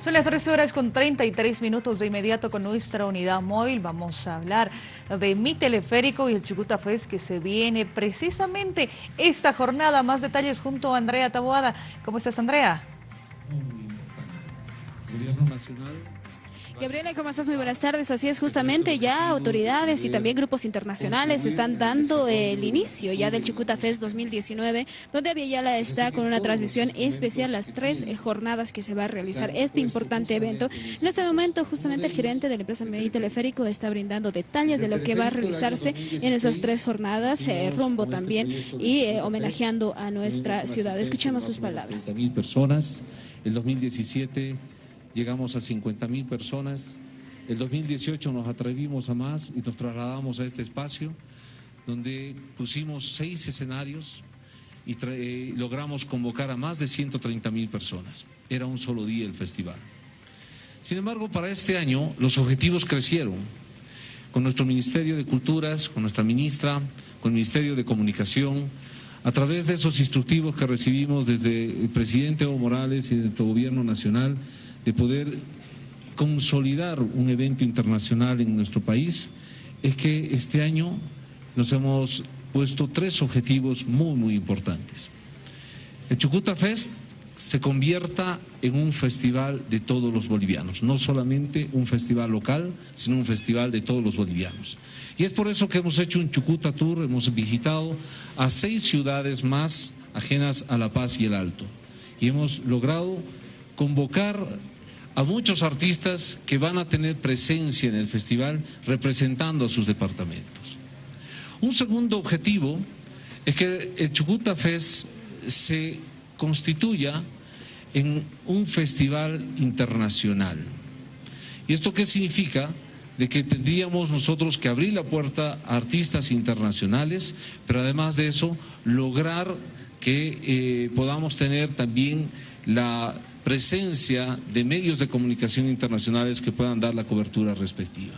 Son las 13 horas con 33 minutos de inmediato con nuestra unidad móvil. Vamos a hablar de mi teleférico y el Chucuta Fest que se viene precisamente esta jornada. Más detalles junto a Andrea Taboada. ¿Cómo estás, Andrea? Gobierno Nacional Gabriela, ¿cómo estás? Muy buenas tardes. Así es, justamente ya autoridades y también grupos internacionales están dando el inicio ya del Chucuta Fest 2019, donde Aviala está con una transmisión especial las tres jornadas que se va a realizar este importante evento. En este momento, justamente el gerente de la empresa Medio Teleférico está brindando detalles de lo que va a realizarse en esas tres jornadas, eh, rumbo también y eh, homenajeando a nuestra ciudad. Escuchemos sus palabras. personas, el 2017 llegamos a 50 mil personas. El 2018 nos atrevimos a más y nos trasladamos a este espacio donde pusimos seis escenarios y eh, logramos convocar a más de 130 mil personas. Era un solo día el festival. Sin embargo, para este año los objetivos crecieron. Con nuestro Ministerio de Culturas, con nuestra ministra, con el Ministerio de Comunicación, a través de esos instructivos que recibimos desde el presidente Evo Morales y del Gobierno Nacional, de poder consolidar un evento internacional en nuestro país es que este año nos hemos puesto tres objetivos muy, muy importantes. El Chucuta Fest se convierta en un festival de todos los bolivianos, no solamente un festival local, sino un festival de todos los bolivianos. Y es por eso que hemos hecho un Chucuta Tour, hemos visitado a seis ciudades más ajenas a La Paz y el Alto. Y hemos logrado convocar a muchos artistas que van a tener presencia en el festival representando a sus departamentos. Un segundo objetivo es que el Chucuta Fest se constituya en un festival internacional. ¿Y esto qué significa? De que tendríamos nosotros que abrir la puerta a artistas internacionales, pero además de eso, lograr que eh, podamos tener también la presencia de medios de comunicación internacionales que puedan dar la cobertura respectiva.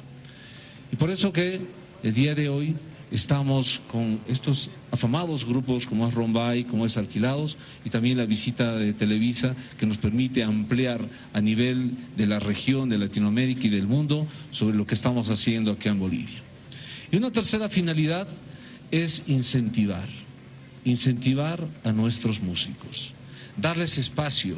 Y por eso que el día de hoy estamos con estos afamados grupos como es Rombay, como es Alquilados y también la visita de Televisa que nos permite ampliar a nivel de la región, de Latinoamérica y del mundo sobre lo que estamos haciendo aquí en Bolivia. Y una tercera finalidad es incentivar, incentivar a nuestros músicos, darles espacio,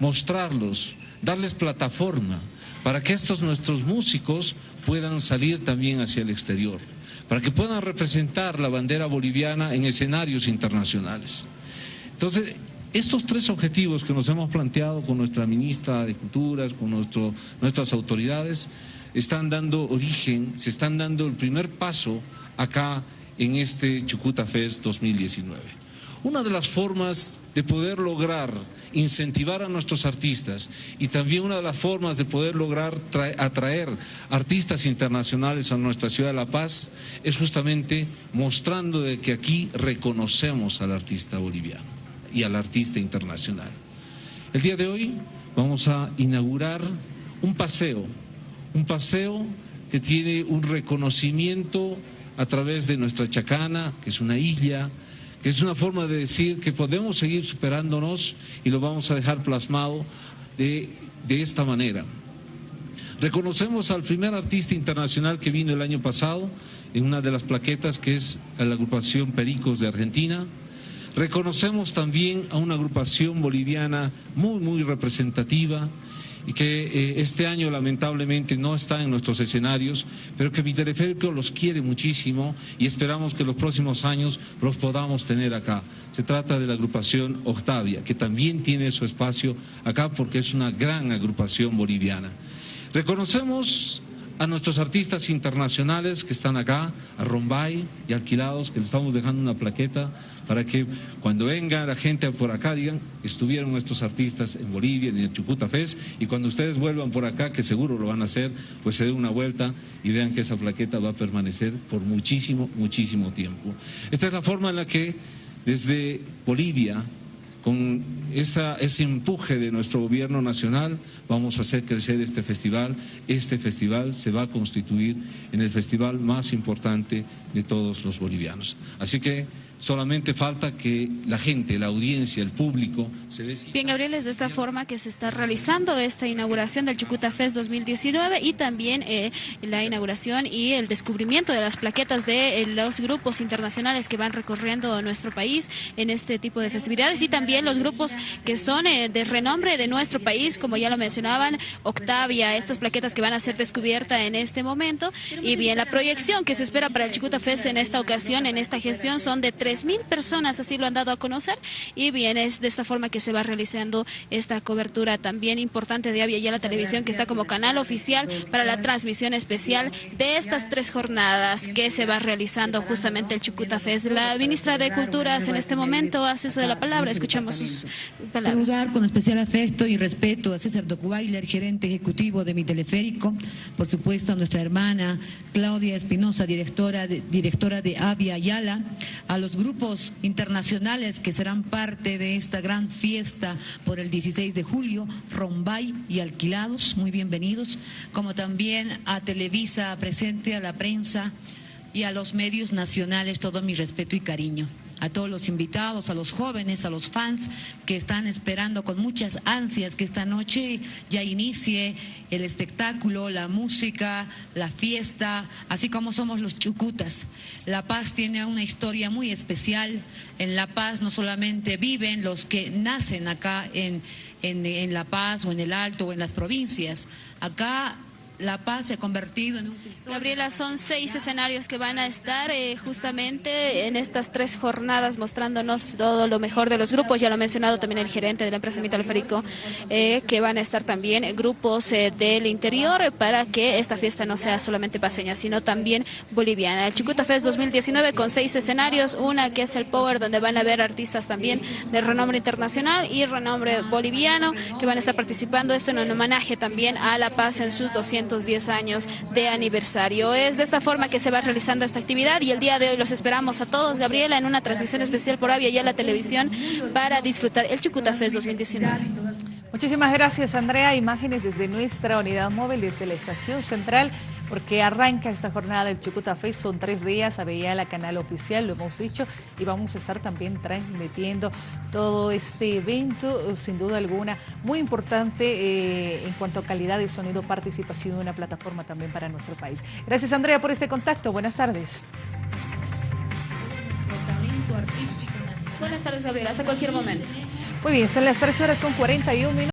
mostrarlos, darles plataforma para que estos nuestros músicos puedan salir también hacia el exterior, para que puedan representar la bandera boliviana en escenarios internacionales. Entonces, estos tres objetivos que nos hemos planteado con nuestra ministra de Culturas, con nuestras autoridades, están dando origen, se están dando el primer paso acá en este Chucuta Fest 2019. Una de las formas de poder lograr incentivar a nuestros artistas y también una de las formas de poder lograr atraer artistas internacionales a nuestra ciudad de La Paz es justamente mostrando de que aquí reconocemos al artista boliviano y al artista internacional. El día de hoy vamos a inaugurar un paseo, un paseo que tiene un reconocimiento a través de nuestra Chacana, que es una isla, que es una forma de decir que podemos seguir superándonos y lo vamos a dejar plasmado de, de esta manera. Reconocemos al primer artista internacional que vino el año pasado en una de las plaquetas que es la agrupación Pericos de Argentina. Reconocemos también a una agrupación boliviana muy, muy representativa, y que eh, este año lamentablemente no está en nuestros escenarios, pero que mi teleférico los quiere muchísimo y esperamos que los próximos años los podamos tener acá. Se trata de la agrupación Octavia, que también tiene su espacio acá porque es una gran agrupación boliviana. Reconocemos a nuestros artistas internacionales que están acá, a Rombay y alquilados, que les estamos dejando una plaqueta para que cuando venga la gente por acá digan, estuvieron estos artistas en Bolivia, en el Chucuta Fest, y cuando ustedes vuelvan por acá, que seguro lo van a hacer, pues se den una vuelta y vean que esa plaqueta va a permanecer por muchísimo, muchísimo tiempo. Esta es la forma en la que desde Bolivia con ese empuje de nuestro gobierno nacional vamos a hacer crecer este festival. Este festival se va a constituir en el festival más importante de todos los bolivianos. Así que Solamente falta que la gente, la audiencia, el público se dé... Bien, Gabriel, es de esta forma que se está realizando esta inauguración del Chucuta Fest 2019 y también eh, la inauguración y el descubrimiento de las plaquetas de eh, los grupos internacionales que van recorriendo nuestro país en este tipo de festividades y también los grupos que son eh, de renombre de nuestro país, como ya lo mencionaban, Octavia, estas plaquetas que van a ser descubiertas en este momento. Y bien, la proyección que se espera para el Chucuta Fest en esta ocasión, en esta gestión, son de 3.000 personas, así lo han dado a conocer, y bien, es de esta forma que se va realizando esta cobertura también importante de Avia la Televisión, que está como canal oficial para la transmisión especial de estas tres jornadas que se va realizando justamente el Chucuta Fest. La ministra de Culturas en este momento hace uso de la palabra, escuchamos sus palabras. Saludar con especial afecto y respeto a César Docubailer, gerente ejecutivo de mi teleférico, por supuesto a nuestra hermana Claudia Espinosa, directora de, directora de Avia Ayala, a los grupos internacionales que serán parte de esta gran fiesta por el 16 de julio, Rombay y Alquilados, muy bienvenidos, como también a Televisa presente, a la prensa y a los medios nacionales, todo mi respeto y cariño a todos los invitados, a los jóvenes, a los fans que están esperando con muchas ansias que esta noche ya inicie el espectáculo, la música, la fiesta, así como somos los chucutas. La Paz tiene una historia muy especial. En La Paz no solamente viven los que nacen acá en, en, en La Paz o en el Alto o en las provincias. Acá la Paz se ha convertido en un Gabriela, son seis escenarios que van a estar eh, justamente en estas tres jornadas mostrándonos todo lo mejor de los grupos. Ya lo ha mencionado también el gerente de la empresa Mitalférico, eh, que van a estar también grupos eh, del interior para que esta fiesta no sea solamente paseña, sino también boliviana. El Chucuta Fest 2019 con seis escenarios, una que es el Power, donde van a haber artistas también de renombre internacional y renombre boliviano, que van a estar participando esto en un homenaje también a La Paz en sus 200 210 años de aniversario. Es de esta forma que se va realizando esta actividad y el día de hoy los esperamos a todos, Gabriela, en una transmisión especial por Avia y a la televisión para disfrutar el Chucuta Fest 2019. Muchísimas gracias, Andrea. Imágenes desde nuestra unidad móvil, desde la estación central porque arranca esta jornada del Chucuta Fest, son tres días, a la canal oficial, lo hemos dicho, y vamos a estar también transmitiendo todo este evento, sin duda alguna, muy importante eh, en cuanto a calidad de sonido, participación en una plataforma también para nuestro país. Gracias Andrea por este contacto, buenas tardes. Buenas tardes Gabriela, hasta cualquier momento. Muy bien, son las 3 horas con 41 minutos.